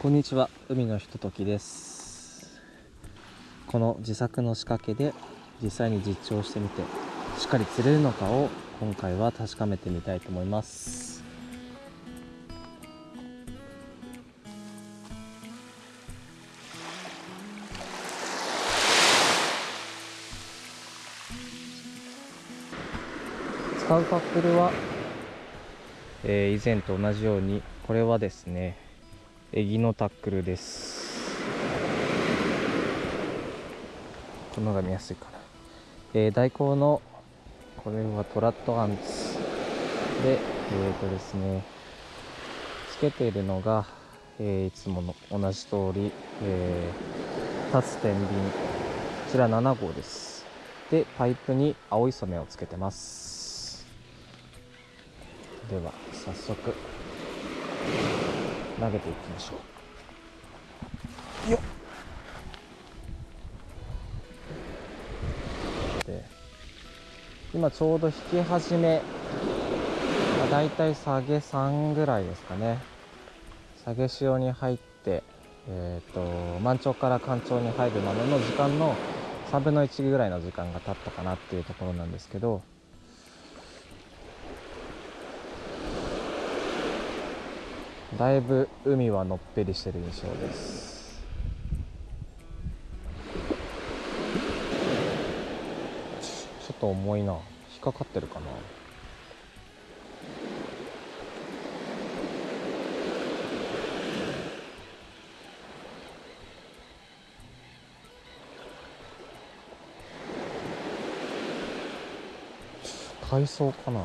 こんにちは。海のひとときです。この自作の仕掛けで実際に実調してみてしっかり釣れるのかを今回は確かめてみたいと思います。使うカップルは、えー以前と同じようにこれはですねエギのタックルです。この方が見やすいかな、えー大根のこれはトラットアンツ。でえっ、とですねつけているのが、えーいつもの同じ通り、えー、立つ天秤。こちら7号です。でパイプに青い染めをつけてます。では早速。投げていきましょう。よ今ちょうど引き始め、まあ、だいたい下げ3ぐらいですかね。下げ潮に入ってえっ、と満潮から干潮に入るまでの時間の3分の1ぐらいの時間が経ったかなっていうところなんですけどだいぶ海はのっぺりしてる印象です。ちょっと重いな。引っかかってるかな。海藻かな。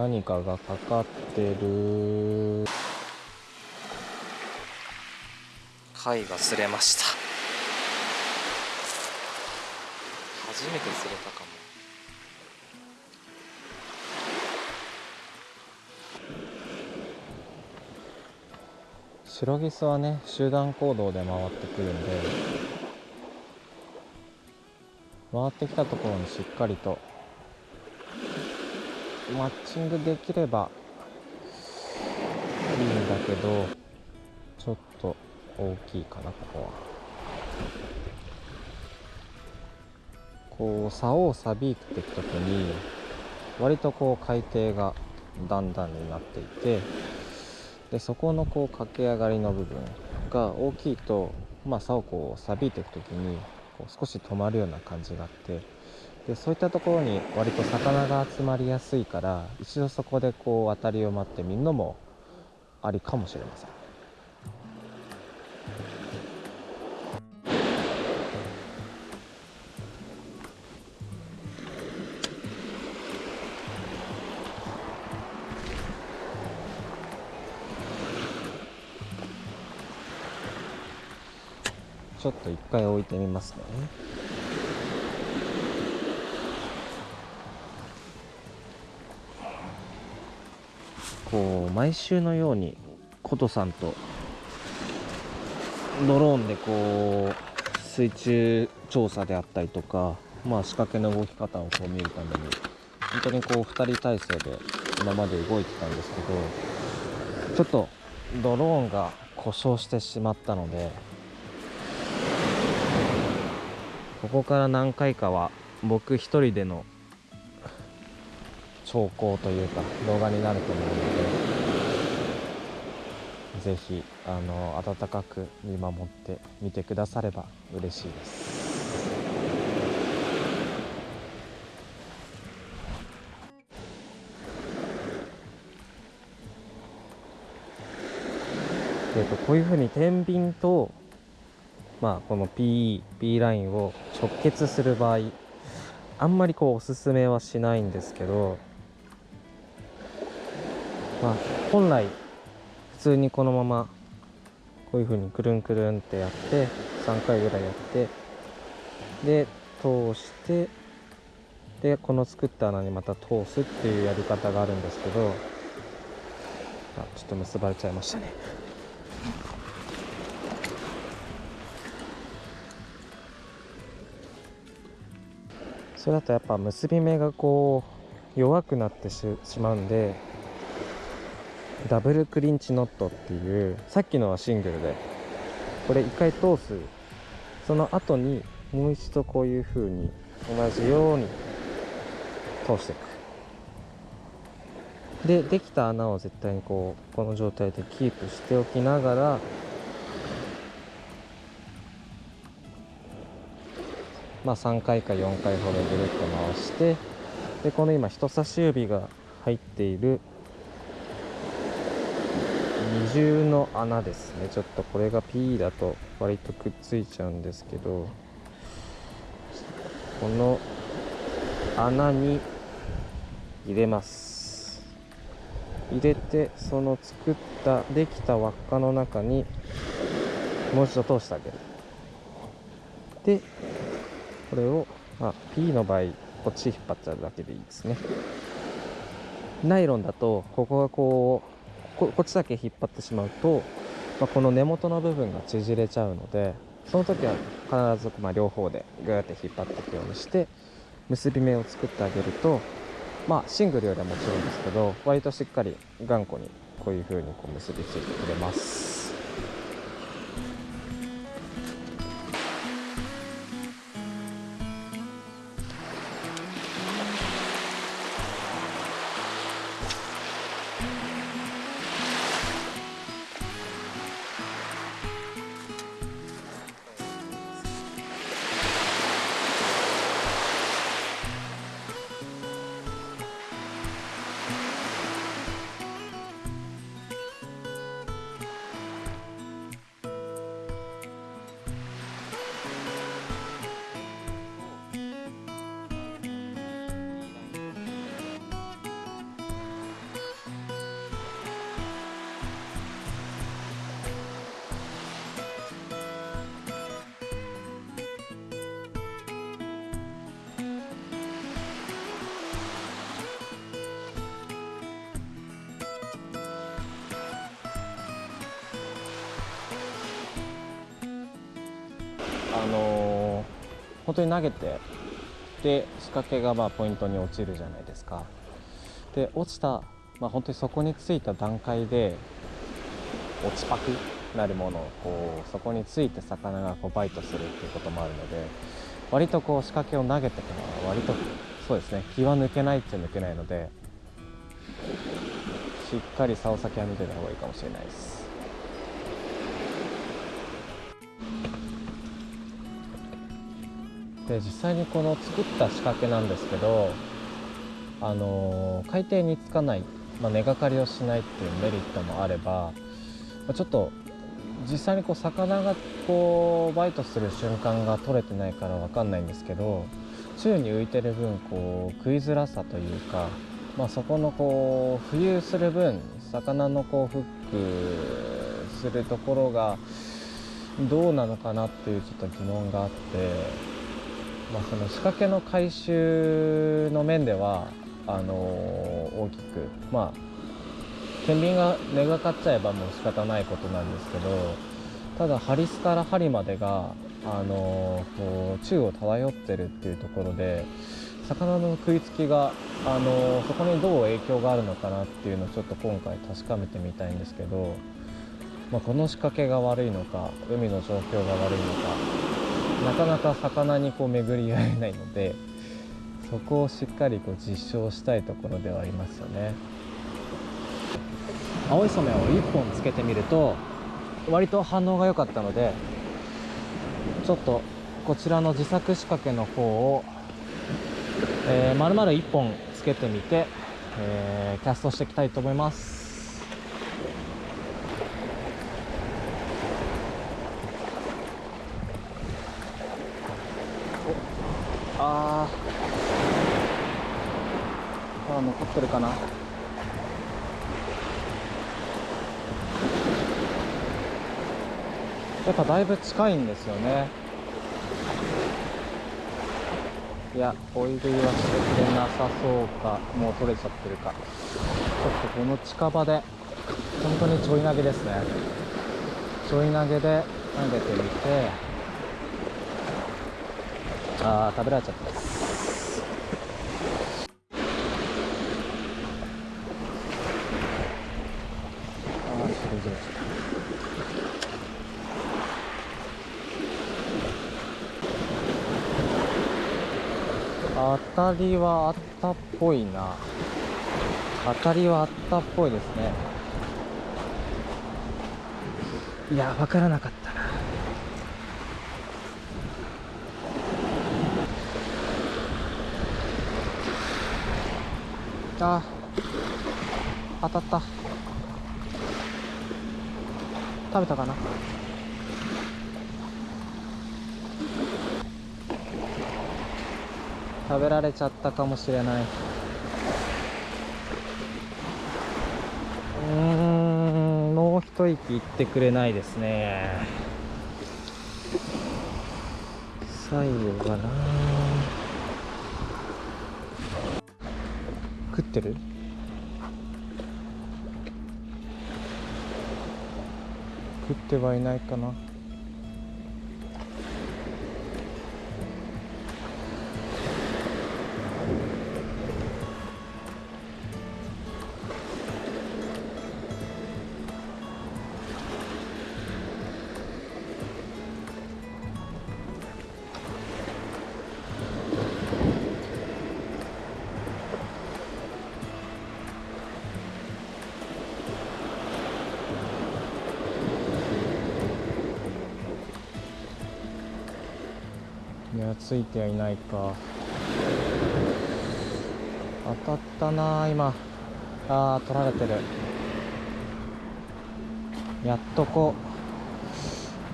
何かがかかってる。貝が擦れました。初めて釣れたかも。シロギスはね集団行動で回ってくるんで回ってきたところにしっかりとマッチングできればいいんだけどちょっと大きいかなここは。こう竿をさびっていく時に割とこう海底が段々になっていてでそこのこう駆け上がりの部分が大きいと、まあ、竿をこうさびいていく時にこう少し止まるような感じがあってでそういったところに割と魚が集まりやすいから一度そこでこう渡りを待ってみるのもありかもしれません。ちょっと一回置いてみますね。こう毎週のように琴さんとドローンでこう水中調査であったりとか、まあ、仕掛けの動き方をこう見るために本当にこう2人体制で今まで動いてたんですけどちょっとドローンが故障してしまったのでここから何回かは僕一人での兆候というか動画になると思うのでぜひあの温かく見守ってみてくだされば嬉しいです。えっとこういうふうに天秤とまあこの PE、P ラインを直結する場合あんまりこうおすすめはしないんですけどまあ本来通にこのままこういう風にくるんくるんってやって3回ぐらいやってで通してでこの作った穴にまた通すっていうやり方があるんですけどあちょっと結ばれちゃいましたね。それだとやっぱ結び目がこう弱くなってしまうんでダブルクリンチノットっていうさっきのはシングルでこれ1回通すその後にもう一度こういう風に同じように通していく。でできた穴を絶対にこうこの状態でキープしておきながらまあ3回か4回ほどぐるっと回してでこの今人差し指が入っている重の穴ですね。ちょっとこれが P だと割とくっついちゃうんですけどこの穴に入れます。入れてその作ったできた輪っかの中にもう一度通してあげる。でこれを、まあ、P の場合こっち引っ張っちゃうだけでいいですね。ナイロンだとここがこうここっちだけ引っ張ってしまうと、まあ、この根元の部分が縮れちゃうのでその時は必ずま両方でグーって引っ張っていくようにして結び目を作ってあげるとまあシングルよりはもちろんですけど割としっかり頑固にこういう風にこう結びついてくれます。あのー、本当に投げてで仕掛けがまあポイントに落ちるじゃないですか。で落ちた、まあ、本当にそこについた段階で落ちパクなるものをこうそこについて魚がこうバイトするっていうこともあるので割とこう仕掛けを投げてから割とそうですね気は抜けないっちゃ抜けないのでしっかり竿先は見てた方がいいかもしれないです。で実際にこの作った仕掛けなんですけどあの海底につかない、まあ、根がかりをしないっていうメリットもあればまちょっと実際にこう魚がこうバイトする瞬間が取れてないから分かんないんですけど宙に浮いてる分こう食いづらさというか、まあ、そこのこう浮遊する分魚のこうフックするところがどうなのかなっていうちょっと疑問があってまあ、その仕掛けの回収の面ではあの大きくまあ天秤が根がかっちゃえばもう仕方ないことなんですけどただハリスから針までがあのこう宙を漂ってるっていうところで魚の食いつきがあのそこにどう影響があるのかなっていうのをちょっと今回確かめてみたいんですけど、まあ、この仕掛けが悪いのか海の状況が悪いのかなかなか魚にこう巡り合えないのでそこをしっかりこう実証したいところではありますよね。青い染めを1本つけてみると割と反応が良かったのでちょっとこちらの自作仕掛けの方を、えー、丸々1本つけてみて、えー、キャストしていきたいと思いますああ残ってるかな？やっぱだいぶ近いんですよね。いや追い食いはしてくれなさそうか。もう取れちゃってるか。ちょっとこの近場で本当にちょい投げですね。ちょい投げで投げてみて。ああ食べられちゃった。じれちゃった当たりはあったっぽいな。当たりはあったっぽいですね。いや分からなかったな。あ当たった。食べたかな？食べられちゃったかもしれない。うーんもう一息いってくれないですね。最後かな食ってる？食ってはいないかな。いやついてはいないか。当たったな今。あー取られてる。やっとこ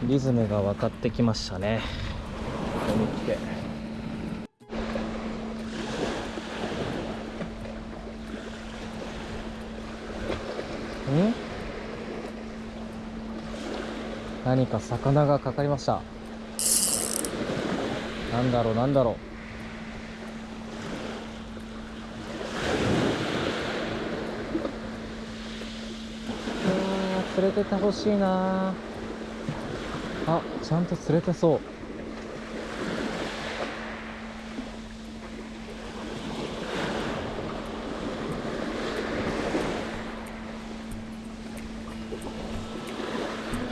う。リズムが分かってきましたね。ここに来て。ん？何か魚がかかりました。なんだろうなんだろう。あ連れてってほしいな。あちゃんと釣れてそう。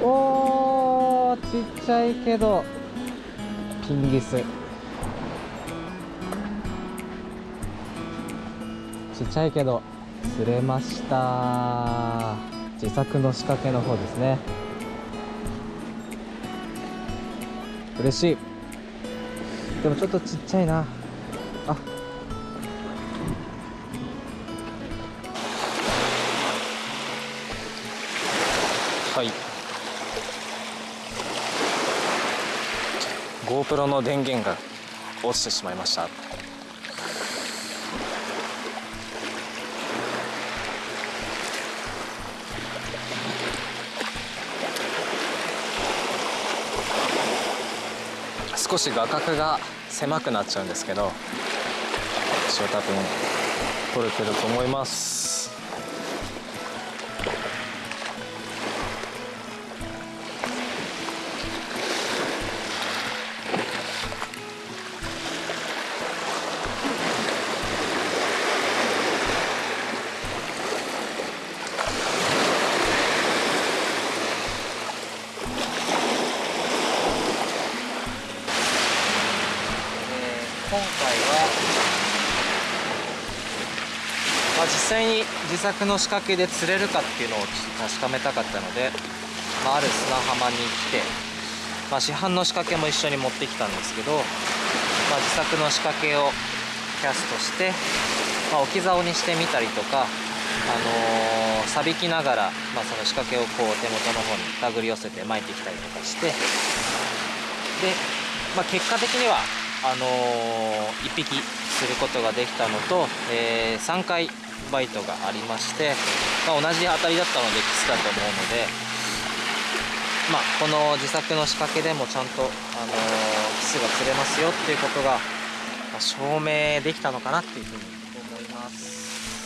おーちっちゃいけど。ピンギス。ちっちゃいけど釣れました。自作の仕掛けの方ですね。嬉しい。でもちょっとちっちゃいな。GoPro の電源が落ちてしまいました。少し画角が狭くなっちゃうんですけど一応多分撮れてると思います。際に自作の仕掛けで釣れるかっていうのを確かめたかったので、まあ、ある砂浜に来て、まあ、市販の仕掛けも一緒に持ってきたんですけど、まあ、自作の仕掛けをキャストして、まあ、置き竿にしてみたりとか、あのー、錆びきながら、まあ、その仕掛けをこう手元の方に手繰り寄せて巻いてきたりとかしてで、まあ、結果的にはあのー、1匹することができたのと、えー、3回バイトがありまして、まあ、同じ当たりだったのでキスだと思うので、まあ、この自作の仕掛けでもちゃんと、あのー、キスが釣れますよっていうことが、ま、証明できたのかなっていうふうに思います。